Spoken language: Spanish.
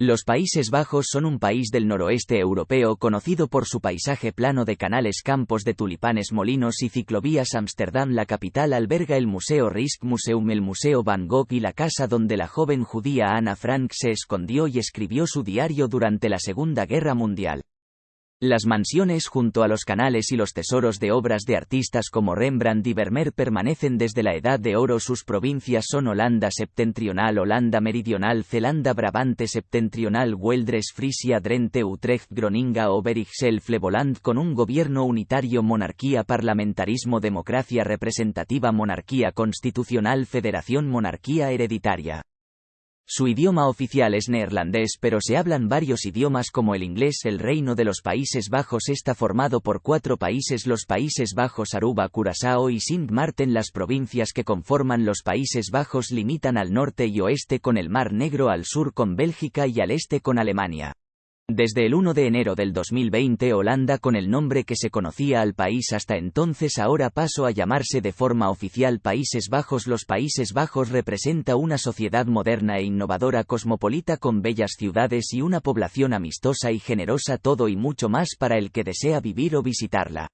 Los Países Bajos son un país del noroeste europeo conocido por su paisaje plano de canales, campos de tulipanes, molinos y ciclovías. Ámsterdam, la capital, alberga el Museo Rijksmuseum, el Museo Van Gogh y la casa donde la joven judía Anna Frank se escondió y escribió su diario durante la Segunda Guerra Mundial. Las mansiones junto a los canales y los tesoros de obras de artistas como Rembrandt y Vermeer permanecen desde la Edad de Oro. Sus provincias son Holanda septentrional, Holanda meridional, Zelanda Brabante septentrional, Weldres, Frisia, Drenthe, Utrecht, Groninga, Overijssel, Flevoland con un gobierno unitario, monarquía, parlamentarismo, democracia representativa, monarquía constitucional, federación, monarquía hereditaria. Su idioma oficial es neerlandés pero se hablan varios idiomas como el inglés. El Reino de los Países Bajos está formado por cuatro países los Países Bajos Aruba, Curazao y Sint Maarten. Las provincias que conforman los Países Bajos limitan al norte y oeste con el Mar Negro, al sur con Bélgica y al este con Alemania. Desde el 1 de enero del 2020 Holanda con el nombre que se conocía al país hasta entonces ahora pasó a llamarse de forma oficial Países Bajos. Los Países Bajos representa una sociedad moderna e innovadora cosmopolita con bellas ciudades y una población amistosa y generosa todo y mucho más para el que desea vivir o visitarla.